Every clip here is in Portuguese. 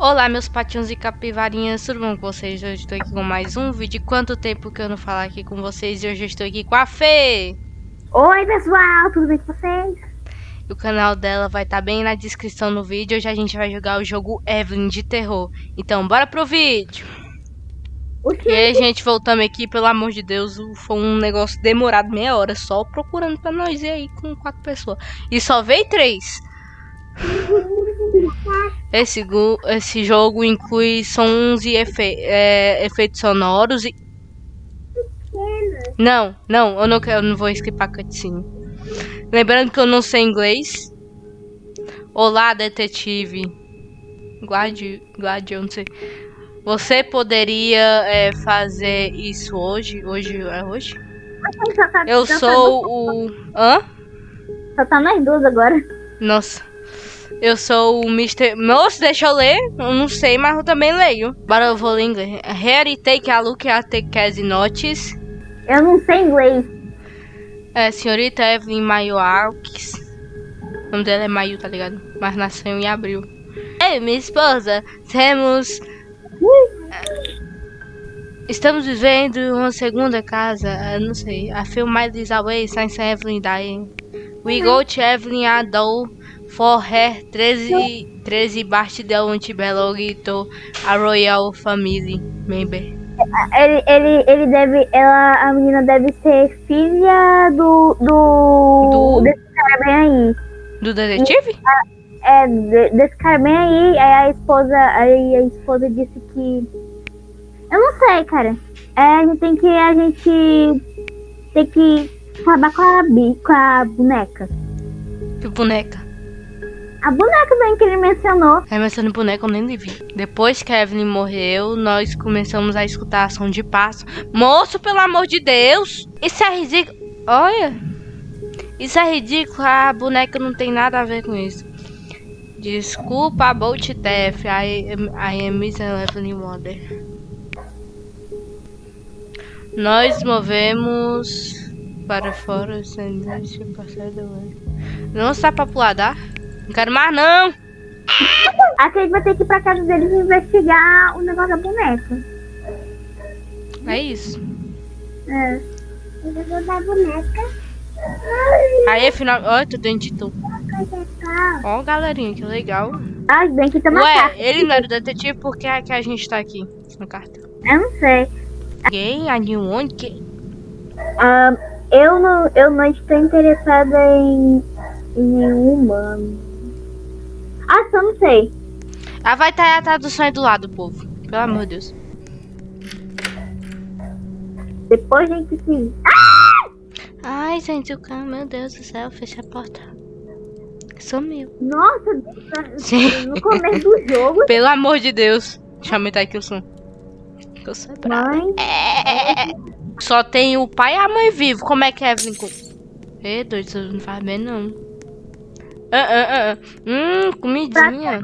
Olá, meus patinhos e capivarinhas, tudo bom com vocês? Hoje estou aqui com mais um vídeo. Quanto tempo que eu não falo aqui com vocês e hoje eu estou aqui com a Fê! Oi, pessoal, tudo bem com vocês? O canal dela vai estar tá bem na descrição no vídeo. Hoje a gente vai jogar o jogo Evelyn de terror. Então, bora pro vídeo! E aí, gente, voltamos aqui, pelo amor de Deus, foi um negócio demorado meia hora só procurando pra nós ir aí com quatro pessoas. E só veio três. Esse, esse jogo inclui sons e efe, é, efeitos sonoros e... Não, não, eu não, eu não vou esquipar cutscene. Lembrando que eu não sei inglês. Olá, detetive. Guarde, guarde, eu não sei. Você poderia é, fazer isso hoje? Hoje é hoje? Eu sou o. Hã? Só tá nós duas agora. Nossa. Eu sou o Mr. Moço, deixa eu ler. Eu não sei, mas eu também leio. Bora, eu vou ler inglês. Here take a look at the case notes. Eu não sei inglês. É, senhorita Evelyn Mayo Alks. O nome dela é Mayu, tá ligado? Mas nasceu em abril. Ei, minha esposa, temos... Estamos vivendo uma segunda casa, não sei. A film miles away since Evelyn dying. We go to Evelyn Adol for her 13, 13 birthday to belong to a royal family member. Ele, ele, ele deve, ela, a menina deve ser filha do, do, do... desse cara bem aí. Do detetive? E, é, desse cara bem aí, aí a esposa, aí a esposa disse que, eu não sei, cara. É, a gente tem que, a gente tem que acabar com a, com a boneca. Que boneca? A boneca bem que ele mencionou. É, mencionando boneca eu nem vi. Depois que a Evelyn morreu, nós começamos a escutar a som de passo. Moço, pelo amor de Deus! Isso é ridículo. Olha! Isso é ridículo. A boneca não tem nada a ver com isso. Desculpa, Bolt Death. I, I am Miss Evelyn Wonder. Nós movemos para fora Não está pra pular, dá? Não quero mais, não. A gente vai ter que ir pra casa deles investigar o negócio da boneca. É isso. É. O negócio da boneca. Aí, afinal... Olha, tô dentro de tu. Ó, galerinha, que legal. Ah, bem que tá Ué, carta. ele não era o detetive, por que é que a gente tá aqui na carta? Eu não sei. Quem? A New One? Que... Um, eu, não, eu não estou interessada em, em nenhum humano. Ah, só não sei. Ah, vai estar tá a tradução aí do lado, povo. Pelo amor de Deus. Depois a gente se... Ah! Ai, gente, o cara, meu Deus do céu, fecha a porta. Sumiu. Nossa, Sim. no começo do jogo... Pelo amor de Deus. Deixa eu aumentar aqui o som. Eu sou Mãe... É... Só tem o pai e a mãe vivo. Como é que é, Evelyn? Ei, doido, não faz bem, não. Ah, ah, ah. Hum, comidinha.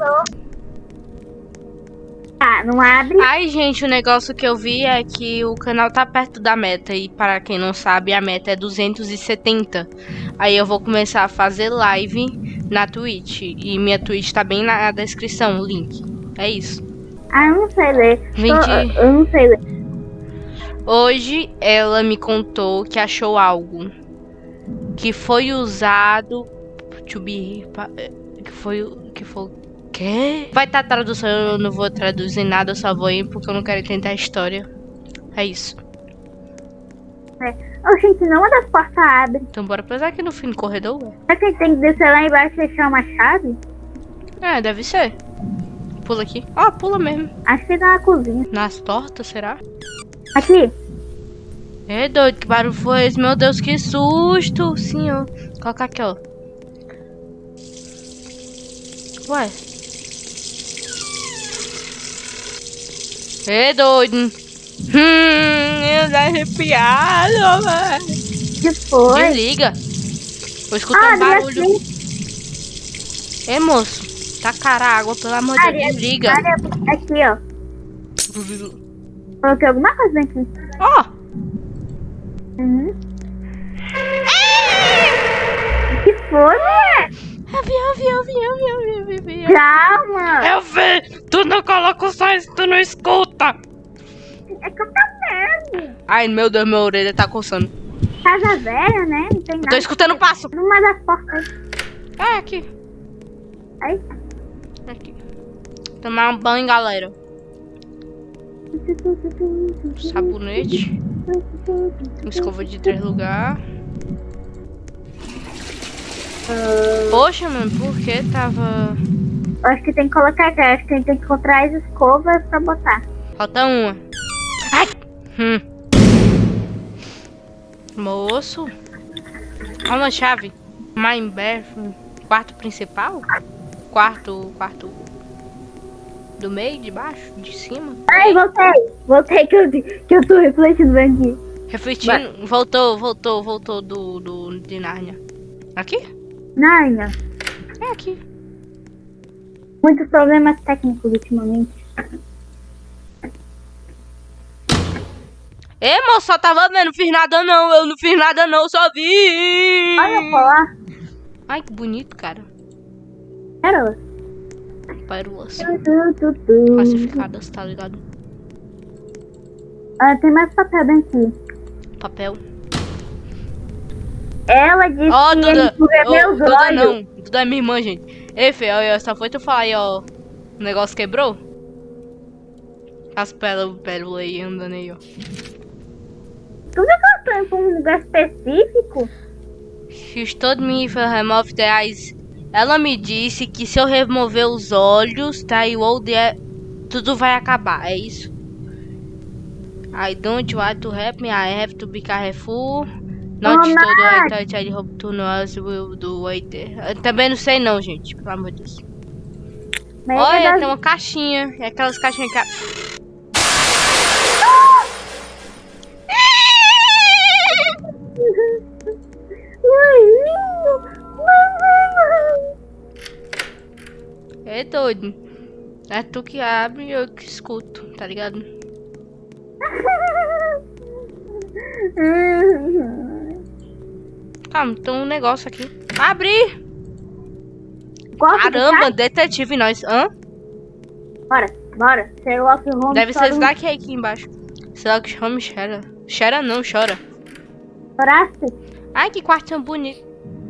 Ah, não abre. Ai, gente, o negócio que eu vi é que o canal tá perto da meta. E para quem não sabe, a meta é 270. Aí eu vou começar a fazer live na Twitch. E minha Twitch tá bem na descrição, o link. É isso. Ah, eu não sei ler. 20... Eu não sei ler. Hoje ela me contou que achou algo que foi usado to be que foi que foi que vai estar tá tradução eu não vou traduzir nada eu só vou ir porque eu não quero entender a história é isso é. Oh, gente, não uma das portas abre. Então bora pesar aqui no fim do corredor, ué. Será que tem que descer lá embaixo e fechar uma chave? É, deve ser. Pula aqui. Ó, oh, pula mesmo. Acho que na cozinha. Nas tortas, será? Aqui. É doido, que barulho foi esse? Meu Deus, que susto, senhor. Coloca aqui, ó. Ué. É doido. Hum, eu tô arrepiado, velho. Que foi? Desliga. Vou escutar ah, um barulho. É, moço. Tacar água, pelo amor de Deus. Desliga. Aqui, ó. Coloquei alguma coisa aqui. Ó. Oh. Uhum. Que foi? Eu vi, eu vi, eu vi, eu vi, eu vi, eu vi. Calma! Eu vi! Tu não coloca o som, tu não escuta! É que eu tô vendo. Ai, meu Deus, minha orelha tá coçando. Casa velha, né? Não tem Eu tô nada. escutando passo. Numa das portas. É, aqui. Aí. Aqui. Tomar um banho, galera. Sabonete. Escova de três Poxa, mano, por que tava. Eu acho que tem que colocar. Acho que a gente tem que encontrar as escovas pra botar. Falta uma. Ai! Hum. Moço. Olha uma chave. Mine bathroom. Quarto principal? Quarto. Quarto. Do meio, de baixo, de cima? Ai, voltei. Voltei que eu, que eu tô refletindo aqui. Refletindo. Voltou, voltou, voltou do, do de Nárnia. Aqui? Narnia. É aqui. Muitos problemas técnicos ultimamente. Ei, moço, só tava vendo, não fiz nada não, eu não fiz nada não, só vi. Olha pra lá. Ai, que bonito, cara. Pérolas. Pérolas classificadas, tá ligado? Ah, tem mais papel dentro. Papel. Ela disse Ó, que Duda. ele Ô, meus Duda olhos. não. Duda é minha irmã, gente. Ei, Fê, só foi tu falar aí, ó. O negócio quebrou? As pérolas, pérolas aí andando aí, ó. Tu tá pra um lugar específico? She's told me if I remove the eyes. Ela me disse que se eu remover os olhos, tá? E o old é... Tudo vai acabar, é isso? I don't want to help me, I have to be careful. Not Oh, todo I touch, I hope to will do there. Eu também não sei não, gente, pelo amor de Deus. Mas Olha, é tem uma caixinha. É aquelas caixinhas que... É doido. É tu que abre e eu que escuto, tá ligado? Calma, tem um negócio aqui. Abri! Gosta de Caramba, caixa? detetive nós. Hã? Bora, bora. Sherlock Holmes. Deve ser esse daqui aí aqui embaixo. Sherlock Holmes chora. Chora não, chora. Choraste? Ai, que quartinho bonito.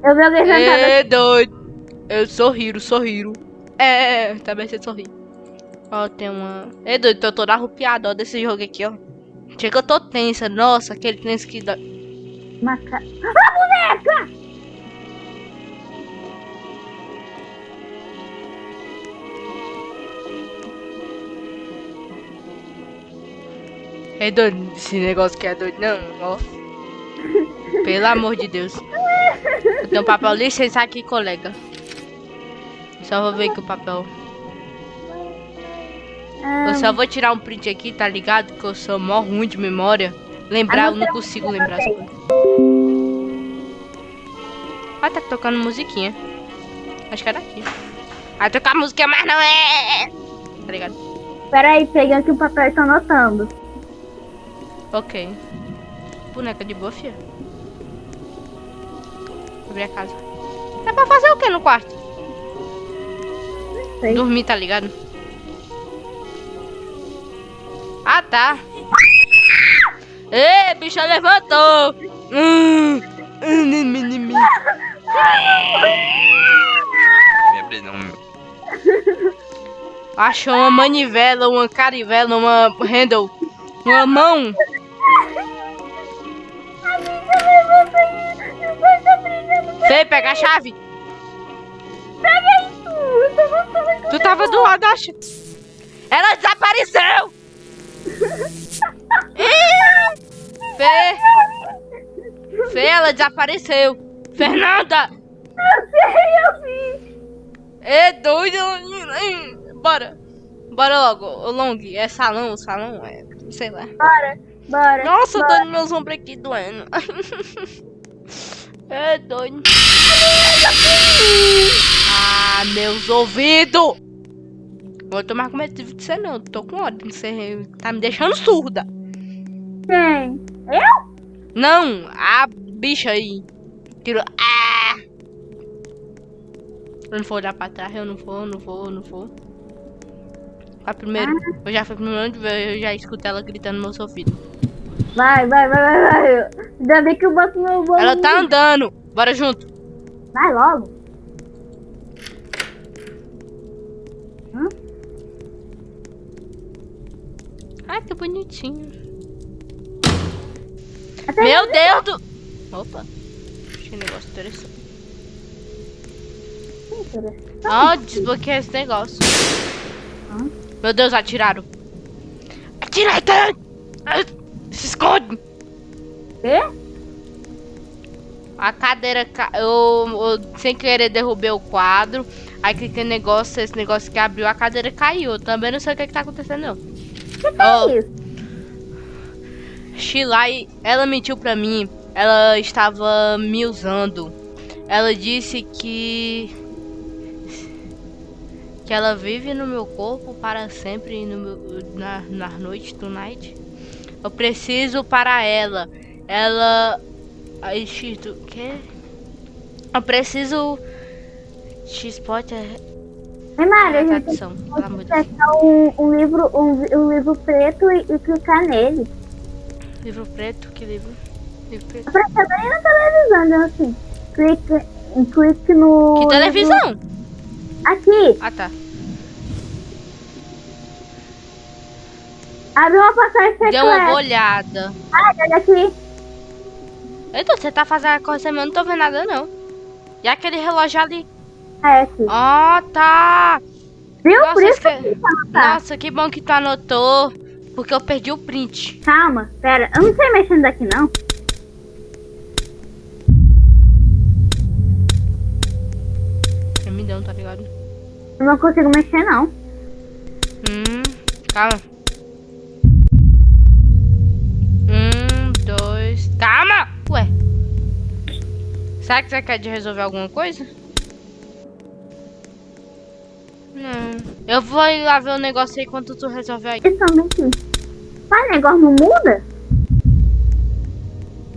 Eu vi alguém É doido. Eu sorriro, sorriro. É, também você sorri. Ó, tem uma... É doido, tô toda arrupiada, ó, desse jogo aqui, ó. Chega que eu tô tensa. Nossa, aquele tenso que dá... Maca... Ah, boneca! É doido esse negócio que é doido, não, ó. Pelo amor de Deus. Eu tenho um papel licença aqui, colega. Só vou ver aqui o papel. Ah, Eu só vou tirar um print aqui, tá ligado? Que eu sou mó ruim de memória. Lembrar, eu não consigo lembrar as coisas. Ah, tá tocando musiquinha. Acho que é daqui. Vai tocar música, mas não é. Tá ligado? Peraí, peguei aqui o papel e tô anotando. Ok. Boneca de boa, fia. Abrir a casa. É pra fazer o que no quarto? Sei. Dormir, tá ligado? Ah, tá. Ê, bicha levantou. Hum. Hum, nim, nim, nim. Me não. Achou uma manivela, uma carivela, uma handle, uma mão. Fê, pega a chave. Tu tava do lado chave. Ela desapareceu. Fê. Fê, ela desapareceu. Fernanda. Eu vi! É doido. Bora. Bora logo. O Long, é salão, salão, é. Sei lá. Bora, bora. Nossa, bora. dando meus ombros aqui doendo. É doido. Ah, meus ouvidos! Vou tomar com medo de você não. Tô com ódio. Você tá me deixando surda. Quem? Não, a bicha aí. Tirou. Ah! Eu não vou olhar pra trás, eu não vou, não vou, não vou. A primeiro, eu já fui primeiro, eu já escutei ela gritando no meu ouvido. Vai, vai, vai, vai, vai. Ainda bem que eu boto meu bolo. Ela tá andando, bora junto. Vai logo. Hum? Ai, que bonitinho. Até Meu Deus do... Opa, que negócio interessante. Ó, desbloqueei esse negócio. Meu Deus, atiraram. Atira, Ethan! Ah, Se esconde! Quê? A cadeira, ca... eu, eu sem querer derrubei o quadro. Aí cliquei no negócio, esse negócio que abriu, a cadeira caiu. Eu também não sei o que, que tá acontecendo, não. Que que é? Shilai, ela mentiu pra mim. Ela estava me usando. Ela disse que que ela vive no meu corpo para sempre no meu, na, na noite do night. Eu preciso para ela. Ela X, o quê? Eu preciso X-Spot é Ei, Mário, a é gente tem tradução, pelo amor de Deus. pegar um, um livro, um, um livro preto e, e clicar nele. Livro preto, que livro? Preto. Apareceu bem na televisão, então assim. Clique, clique no. Que televisão? Aqui, Ah, tá. abre uma passagem Deu uma secreta. olhada. Ah, olha aqui. Eita, você tá fazendo a coisa mesmo, eu não tô vendo nada não. E aquele relógio ali? É aqui. Ah, tá. Viu? Nossa, Por isso que esque- eu quis anotar. Nossa, que bom que tu anotou. Porque eu perdi o print. Calma, pera. Eu não sei mexer daqui, não. Tremidão, tá ligado? Eu não consigo mexer, não. Hum, calma. Um, dois. Calma! Ué. Será que você quer de resolver alguma coisa? Não. Eu vou ir lá ver o negócio aí enquanto tu resolve aí. Isso também aqui. Mas o negócio não muda?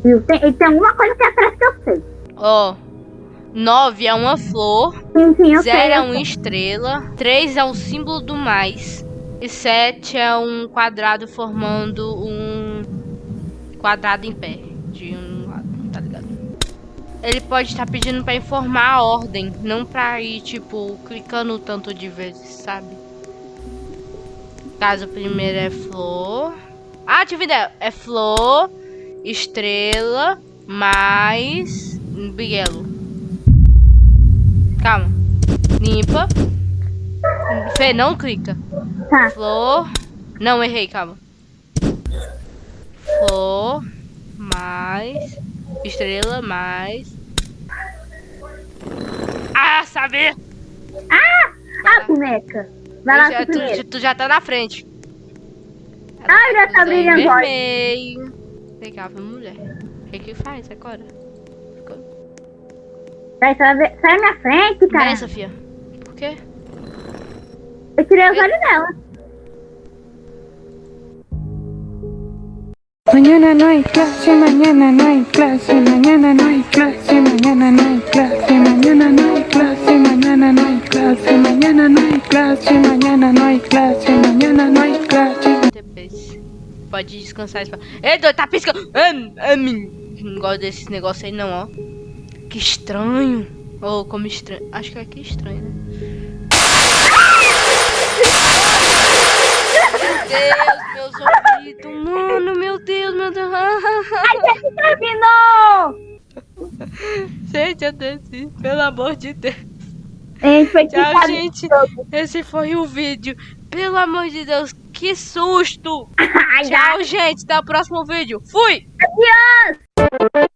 Viu? Tem, e tem alguma coisa que atrás que eu sei. Ó. Nove é uma flor. Sim, sim, eu sei. Zero é eu uma estrela. Três é o símbolo do mais. E sete é um quadrado formando um quadrado em pé. De um lado, tá ligado? Ele pode estar pedindo pra informar a ordem. Não pra ir, tipo, clicando tanto de vezes, sabe? Caso o primeiro é flor. Ah, tive ideia. É flor, estrela, mais. Bielo. Calma. Limpa. Fê, não clica. Tá. Flor. Não, errei, calma. Flor. Mais. Estrela, mais. Ah, sabe? Ah! Vai Ah, lá. boneca. Vai lá já- tu, tu já tá na frente. Ah, já tá brilhando. vermelho. Legal, mulher. O que que faz agora? Vai, sai, sai da minha frente, cara. Peraí, Sofia. Por quê? Eu tirei os olhos dela. Mañana no hay clase, mañana no hay clase, mañana no hay clase, mañana no hay clase, mañana no hay clase, mañana no hay clase, mañana no hay clase, mañana no hay clase, mañana no hay clase. Depois. Pode descansar. Ei, doido, tá piscando. Ah, ah, men- Não gosto desses negócios aí não, ó. Que estranho. Ou como estranho. Acho que é que estranho, né? Meu Deus, meus ouvidos. Mano, meu Deus, meu Deus. Terminou! Gente, eu desci. Pelo amor de Deus. Gente Tchau, gente. Esse foi o vídeo. Pelo amor de Deus, que susto. Ai, Tchau, gente. Até o próximo vídeo. Fui! Adiós!